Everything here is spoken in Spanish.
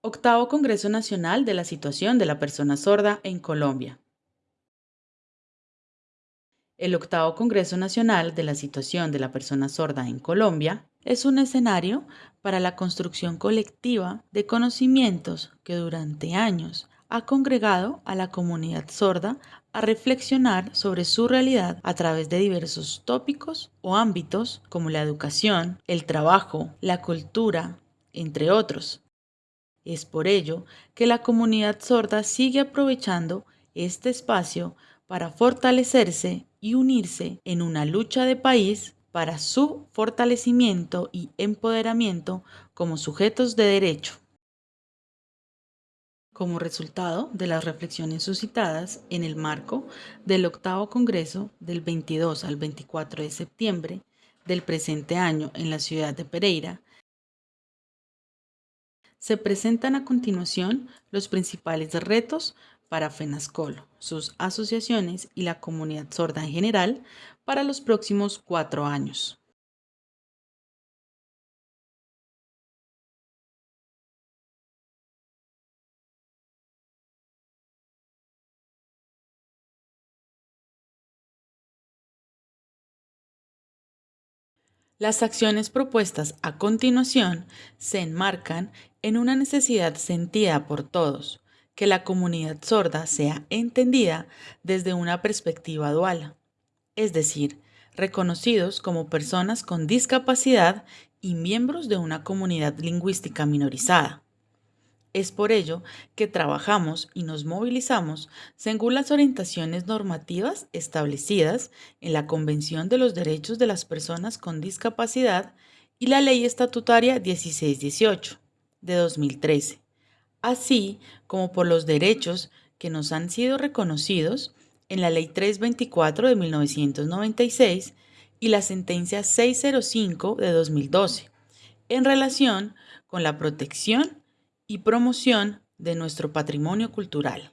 Octavo Congreso Nacional de la Situación de la Persona Sorda en Colombia. El octavo Congreso Nacional de la Situación de la Persona Sorda en Colombia es un escenario para la construcción colectiva de conocimientos que durante años ha congregado a la comunidad sorda a reflexionar sobre su realidad a través de diversos tópicos o ámbitos como la educación, el trabajo, la cultura, entre otros. Es por ello que la comunidad sorda sigue aprovechando este espacio para fortalecerse y unirse en una lucha de país para su fortalecimiento y empoderamiento como sujetos de derecho. Como resultado de las reflexiones suscitadas en el marco del octavo Congreso del 22 al 24 de septiembre del presente año en la ciudad de Pereira, se presentan a continuación los principales retos para FENASCOL, sus asociaciones y la comunidad sorda en general para los próximos cuatro años. Las acciones propuestas a continuación se enmarcan en una necesidad sentida por todos, que la comunidad sorda sea entendida desde una perspectiva dual, es decir, reconocidos como personas con discapacidad y miembros de una comunidad lingüística minorizada. Es por ello que trabajamos y nos movilizamos según las orientaciones normativas establecidas en la Convención de los Derechos de las Personas con Discapacidad y la Ley Estatutaria 1618 de 2013 así como por los derechos que nos han sido reconocidos en la Ley 324 de 1996 y la Sentencia 605 de 2012, en relación con la protección y promoción de nuestro patrimonio cultural.